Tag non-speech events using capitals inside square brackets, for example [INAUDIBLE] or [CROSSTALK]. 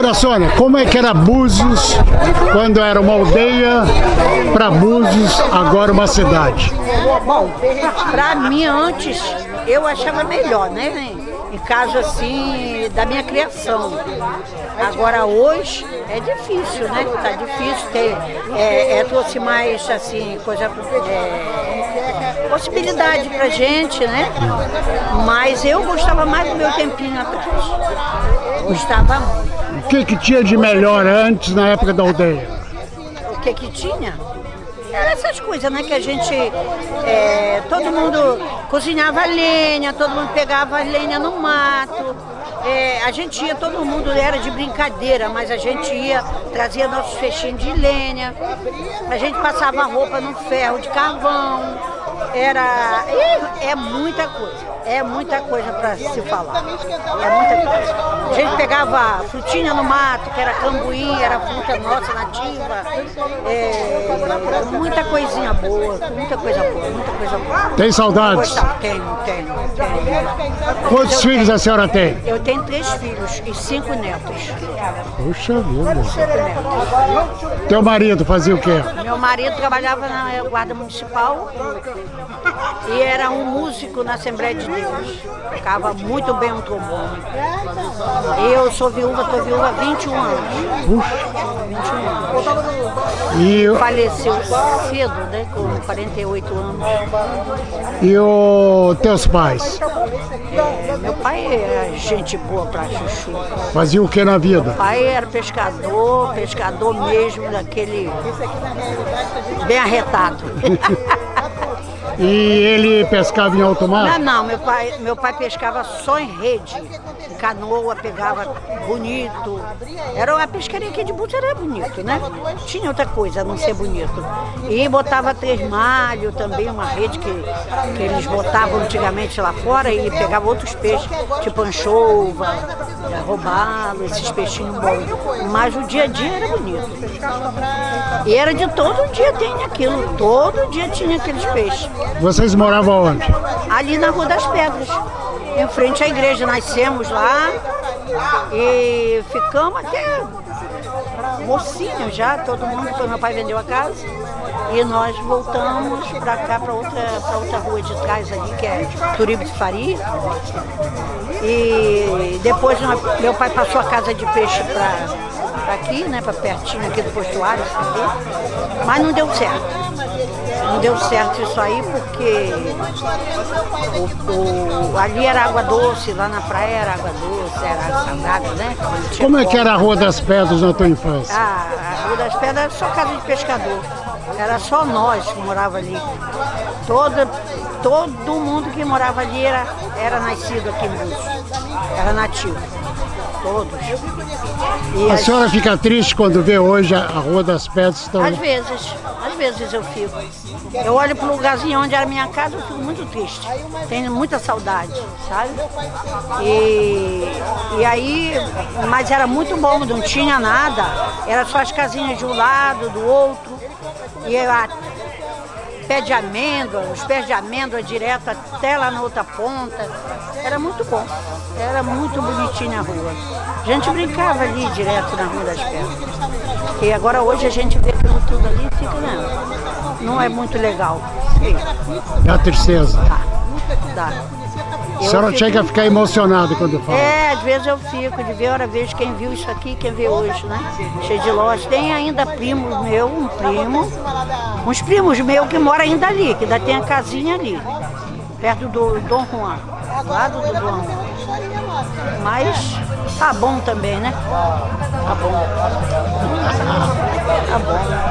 Agora, Sônia, como é que era Búzios quando era uma aldeia para Búzios, agora uma cidade? Bom, pra mim antes eu achava melhor, né? Em caso assim da minha criação. Agora hoje é difícil, né? Tá difícil ter, é, é, trouxe mais assim, coisa, é, possibilidade pra gente, né? Mas eu gostava mais do meu tempinho atrás. Gostava muito. O que, que tinha de melhor antes, na época da aldeia? O que que tinha? Era essas coisas, né? Que a gente, é, todo mundo cozinhava lenha, todo mundo pegava lenha no mato. É, a gente ia, todo mundo era de brincadeira, mas a gente ia, trazia nossos feixinhos de lenha, a gente passava roupa no ferro de carvão, era. É, muita coisa, é muita coisa para se falar. É muita coisa. A gente pegava frutinha no mato, que era cambuim, era fruta nossa nativa. É, muita coisinha boa, muita coisa boa, muita coisa boa. Tem saudades? Tenho, tenho, tenho. Quantos Eu filhos tenho- a senhora tem? Eu tenho três filhos e cinco netos. Puxa vida. Cinco netos. Teu marido fazia o quê? Meu marido trabalhava na Guarda Municipal e era um músico na Assembleia de Deus. Tocava muito bem um trombone. Eu sou viúva, estou viúva há 21 anos. Puxa. 21 anos. E, Faleceu cedo, né? Com 48 anos. e os teus pais? É, meu pai era gente boa pra chuchu. Faziam o que na vida? Meu pai era pescador, pescador mesmo, daquele bem arretado. [LAUGHS] E ele pescava em alto Não, mar? não, meu pai, meu pai pescava só em rede. Em canoa, pegava bonito. Era a pescaria aqui de Búzios era bonito, né? Tinha outra coisa a não ser bonito. E botava três malhos também, uma rede que, que eles botavam antigamente lá fora e pegava outros peixes, tipo anchova, robalo, esses peixinhos bons. Mas o dia a dia era bonito. E era de todo dia tem aquilo, todo dia tinha aqueles peixes Vocês moravam onde? ali na Rua das Pedras, em frente à igreja. Nascemos lá e ficamos até mocinho já, todo mundo, depois meu pai vendeu a casa. E nós voltamos para cá, para outra, pra outra rua de trás ali, que é Turibe de Faria. E depois nós- meu pai passou a casa de peixe para aqui, né, para pertinho aqui do postuário, mas não deu certo. Deu certo isso aí porque o- o- ali era água doce, lá na praia era água doce, era água salgada, né? Como é que era a Rua das Pedras na tua infância? Ah, a Rua das Pedras era só casa de pescador. Era só nós que morava ali. Todo, todo mundo que morava ali era, era nascido aqui em Búzios. Era nativo. Todos. E A as- senhora fica triste quando vê hoje a Rua das Pedras estão... Às vezes, às vezes eu fico. Eu olho para o lugarzinho onde era a minha casa, eu fico muito triste. Tenho muita saudade, sabe? E, e aí, mas era muito bom, não tinha nada. Era só as casinhas de um lado, do outro. E a pé de amêndoa, os pés de amêndoa direto até lá na outra ponta. Era muito bom. Era muito bonitinha a rua. A gente brincava ali direto na Rua das Pedras. E agora hoje a gente vê tudo ali fica, não, não é muito legal. Sim, Dá tristeza. tá, dá. A senhora fico- chega a ficar emocionada quando fala. É, às vezes eu fico, de ver, hora vejo quem viu isso aqui, quem vê hoje, né? Cheio de lojas. Tem ainda primos meu, um primo, uns primos meus que moram ainda ali, que ainda tem a casinha ali, perto do Dom Juan, do lado do Dom Juan. Mas tá bom também, né? Tá bom. Tá bom.